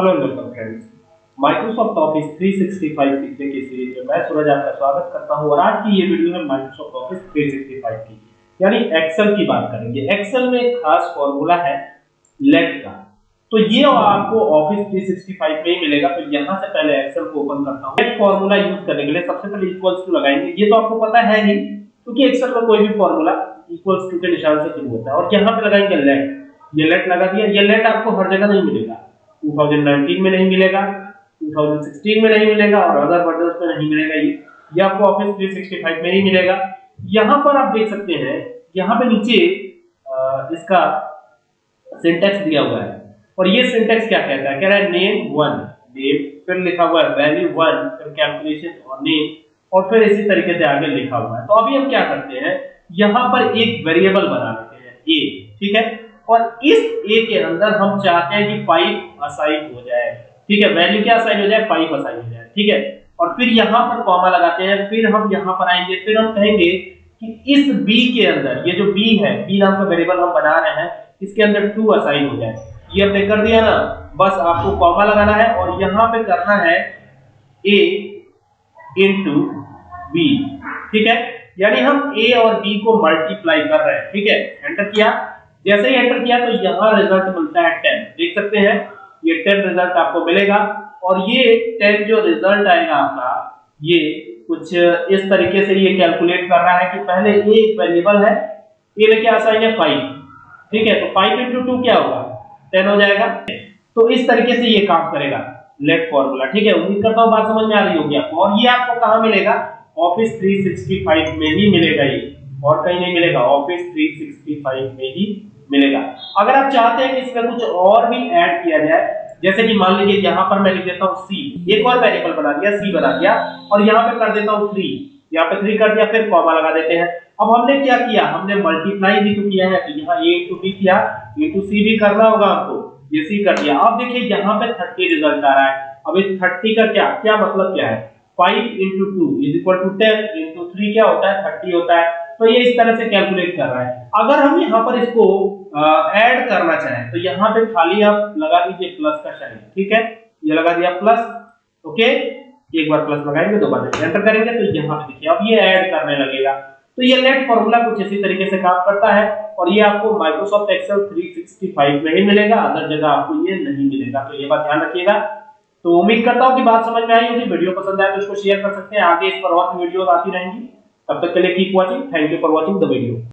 Hello welcome friends Microsoft office 365 सीखने की series में मैं सूरज आपका स्वागत करता हूँ और आज की ये वीडियो है माइक्रोसॉफ्ट ऑफ़िस 365 की। यानी एक्सेल की बात करेंगे। एक्सेल में एक खास फॉर्मूला है लेट का। तो ये आपको ऑफ़िस 365 में ही मिलेगा। तो यहाँ से पहले एक्सेल को ओपन करता हूँ। लेट फॉर्मूला यूज़ करने के लिए सबसे पहले इक्वल्स टू लगाएँगे। ये तो आपको पता है ही, क्योंकि एक्सेल में कोई भी फॉर्मूला इक्वल्स टू के निशान से शुरू होता है। और यहाँ पे लगाएँगे लेट ये लेट लगा दिया। ये लेट आपको हर जगह नहीं मिलेगा। 2019 में नहीं मिलेगा 2016 में नहीं मिलेगा और अदर वर्जन्स में नहीं मिलेगा ये। ये आपको ऑफ़िस 365 में ही मिलेगा। यहाँ पर आप देख सकते हैं, यहाँ पे नीचे इसका सिंटेक्स दिया हुआ है। और ये सिंटेक्स क्या कहता है? कह रहा है नेम वन नेम फिर लिखा हुआ है वैल्यू वन फिर कैलकुलेशन और नेम और फिर इसी तरीके से आगे लिखा हुआ है। तो अभी हम क्या करते हैं, यहाँ पर एक वेरिएबल बना लेते हैं ए ठीक है? और इस ए के अंदर हम चाहते हैं कि 5 असाइन हो जाए। ठीक है? वैल्यू क्या असाइन हो जाए? 5 असाइन हो जाए। ठीक है? और फिर यहाँ पर कॉमा लगाते हैं, फिर हम यहाँ पर आएँगे, फिर हम कहेंगे कि इस बी के अंदर, ये जो बी है बी नाम का वेरिएबल हम बना रहे हैं, इसके अंदर 2 असाइन हो जाए। ये हमने कर दिया ना? बस आपको कॉमा लगाना है और यहाँ पे करना है a इनटू बी ठीक है? यानी हम a और b को मल्टीप्लाई कर रहे हैं। ठीक है? एंटर किया। जैसे ही एंटर किया तो यहाँ रिज़ल्ट मिलता है 10 देख सकते हैं, ये 10 रिज़ल्ट आपको मिलेगा। और ये 10 जो रिज़ल्ट आएगा आपका, ये कुछ इस तरीके से ये कैलकुलेट कर रहा है कि पहले ए एक वेरिएबल है ए में क्या असाइन है 5 ठीक है तो 5 into 2 क्या होगा? 10 हो जाएगा. तो इस तरीके से ये काम करेगा. लेट फॉर्मूला ठीक है, उम्मीद करता हूँ बात समझ में आ रही होगी आपको। और ये आपको कहाँ मिलेगा? ऑफ़िस 365 में ही मिलेगा ये। और कहीं नहीं मिलेगा ऑफ़िस 365 में ही मिलेगा। अगर आप चाहते हैं कि इसमें कुछ और भी ऐड किया जाए, जैसे कि मान लीजिए यहाँ पर मैं लिख देता हूँ सी एक और वेरिएबल बना दिया सी बना दिया, और यहाँ पे कर देता हूँ थ्री यहाँ पे थ्री कर दिया, फिर कॉमा लगा देते हैं। अब हमने क्या किया? हमने मल्टीप्लाई भी तो किया है तो यहाँ ए टू बी किया ए टू सी भी करना होगा आपको ये सी कर दिया। अब देखिए, यहाँ पे थर्टी रिज़ल्ट आ रहा है। अब इस थर्टी का क्या क्या मतलब क्या है? Five into two is equal to ten into three क्या होता है? थर्टी होता है। तो ये इस तरह से कैलकुलेट कर रहा है। अगर हम यहाँ पर इसको ऐड करना चाहें तो यहाँ पे खाली आप लगा दीजिए प्लस का साइन ठीक है? ये लगा दिया प्लस ओके एक बार प्लस लगाएँगे, दो बार एंटर करेंगे तो यहाँ पे देखिए, अब ये ऐड करने लगेगा। तो ये लेट फॉर्मूला कुछ इसी तरीके से काम करता है, और ये आपको माइक्रोसॉफ्ट एक्सेल 365 में ही मिलेगा अदर जगह आपको ये नहीं मिलेगा। तो ये बात ध्यान रखिएगा। तो उम्मीद करता हूँ कि बात समझ में आई होगी, वीडियो पसंद आए तो इसको शेयर कर सकते हैं। आगे इस पर और वीडियो आती रहेंगी। तब तक के लिए keep watching thank you for watching the video